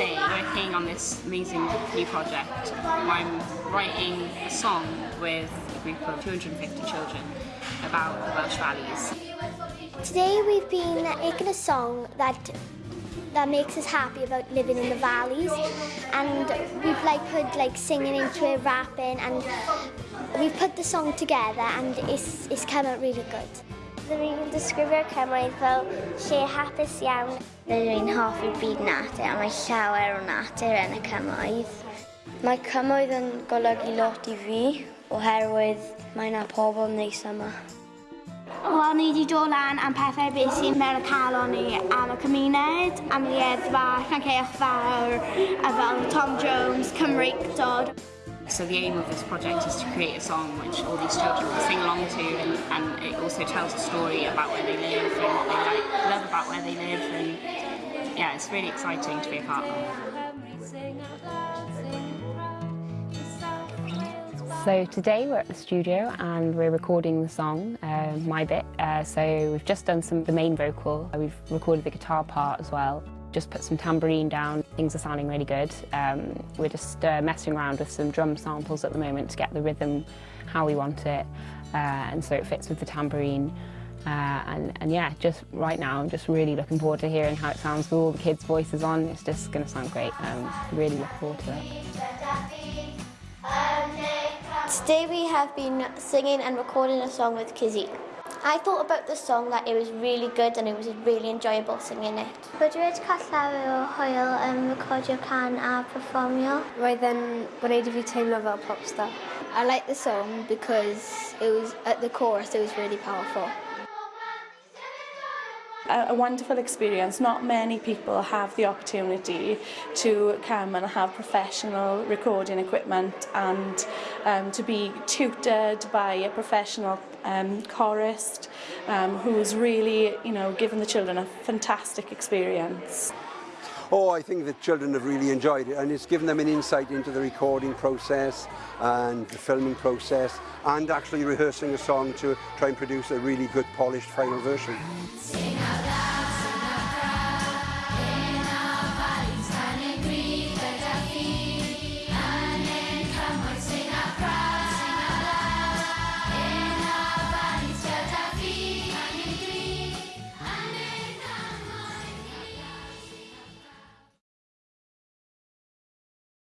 working on this amazing new project I'm writing a song with a group of 250 children about the Welsh Valleys. Today we've been making a song that that makes us happy about living in the valleys and we've like put like singing into it, rapping and we've put the song together and it's, it's come out really good. Byddwn i'n disgrifio'r Cymraeg fel lle hapus iawn. Rydw i'n hoffi'r byd natur a mae llawer o natur yn y cymoedd. Mae cymoedd yn golygu lot i fi oherwydd mae yna pobl neis yma. Wel, ni wedi dod lan am pethau beth sy'n mewn y calon ni am y cymuned, am y eddfa, Llanceach Fawr, a fel Tom Jones, Cymreictod. So the aim of this project is to create a song which all these children can sing along to and, and it also tells a story about where they live and what they like, love about where they live and yeah, it's really exciting to be a part of. So today we're at the studio and we're recording the song, uh, My Bit. Uh, so we've just done some the main vocal. We've recorded the guitar part as well. Just put some tambourine down. Things are sounding really good. Um, we're just uh, messing around with some drum samples at the moment to get the rhythm how we want it, uh, and so it fits with the tambourine. Uh, and, and yeah, just right now, I'm just really looking forward to hearing how it sounds with all the kids' voices on. It's just going to sound great. Um, really look forward to it. Today we have been singing and recording a song with Kizzy. I thought about the song that it was really good and it was really enjoyable singing it. Rydw i wedi cael llawer o hwyl yn recordio can a performio. Roedd yn gwneud i fi teimlo fel popstar. I like the song because it was at the chorus it was really powerful a, a wonderful experience. Not many people have the opportunity to come and have professional recording equipment and um, to be tutored by a professional um, chorist um, who's really, you know, given the children a fantastic experience. Oh, I think the children have really enjoyed it and it's given them an insight into the recording process and the filming process and actually rehearsing a song to try and produce a really good polished final version.